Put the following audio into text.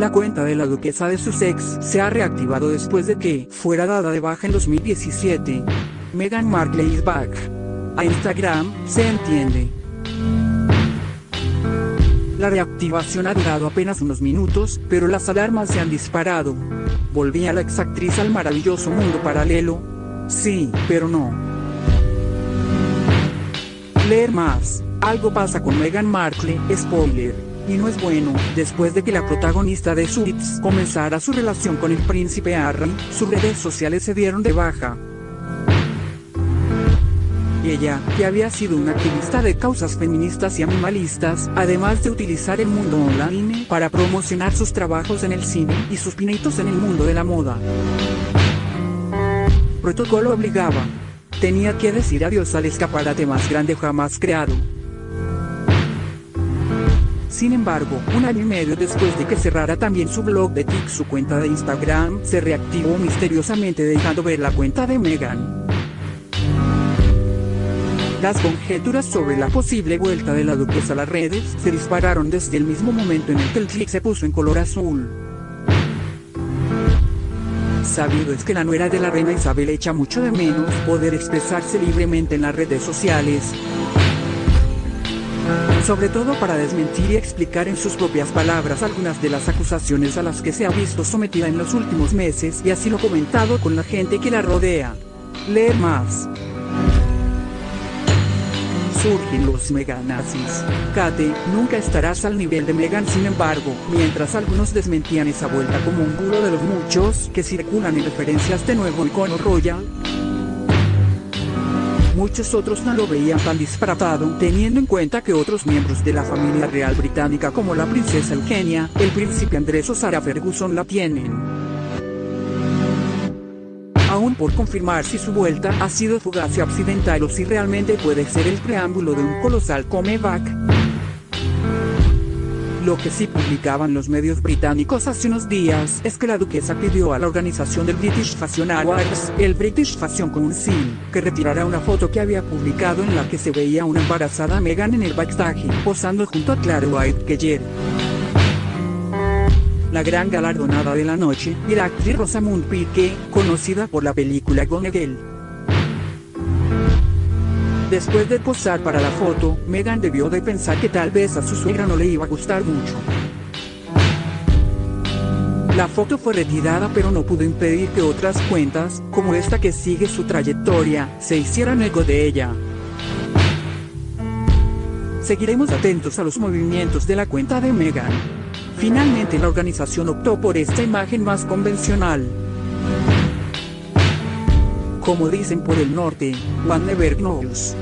La cuenta de la duquesa de Sussex se ha reactivado después de que fuera dada de baja en 2017. Meghan Markle is back. A Instagram, se entiende. La reactivación ha durado apenas unos minutos, pero las alarmas se han disparado. ¿Volvía la exactriz al maravilloso mundo paralelo? Sí, pero no. Leer más. Algo pasa con Meghan Markle, spoiler. Y no es bueno, después de que la protagonista de Suits comenzara su relación con el príncipe Harry, sus redes sociales se dieron de baja. Ella, que había sido una activista de causas feministas y animalistas, además de utilizar el mundo online para promocionar sus trabajos en el cine y sus pinitos en el mundo de la moda. Protocolo obligaba. Tenía que decir adiós al escaparate más grande jamás creado. Sin embargo, un año y medio después de que cerrara también su blog de TikTok, su cuenta de Instagram se reactivó misteriosamente dejando ver la cuenta de Meghan. Las conjeturas sobre la posible vuelta de la duquesa a las redes se dispararon desde el mismo momento en el que el clic se puso en color azul. Sabido es que la nuera de la reina Isabel echa mucho de menos poder expresarse libremente en las redes sociales. Sobre todo para desmentir y explicar en sus propias palabras algunas de las acusaciones a las que se ha visto sometida en los últimos meses y así lo comentado con la gente que la rodea. Leer más surgen los meganazis. Kate, nunca estarás al nivel de Megan sin embargo, mientras algunos desmentían esa vuelta como un bulo de los muchos que circulan en referencias de nuevo icono royal, muchos otros no lo veían tan disparatado, teniendo en cuenta que otros miembros de la familia real británica como la princesa Eugenia, el príncipe Andrés o Sarah Ferguson la tienen aún por confirmar si su vuelta ha sido fugaz y accidental o si realmente puede ser el preámbulo de un colosal comeback. Lo que sí publicaban los medios británicos hace unos días es que la duquesa pidió a la organización del British Fashion Awards, el British Fashion Council, que retirara una foto que había publicado en la que se veía una embarazada Meghan en el backstage, posando junto a Claire White Keller la gran galardonada de la noche, y la actriz Rosamund Pike, conocida por la película Gone Girl. Después de posar para la foto, Meghan debió de pensar que tal vez a su suegra no le iba a gustar mucho. La foto fue retirada pero no pudo impedir que otras cuentas, como esta que sigue su trayectoria, se hicieran eco de ella. Seguiremos atentos a los movimientos de la cuenta de Meghan. Finalmente la organización optó por esta imagen más convencional. Como dicen por el norte, One never knows.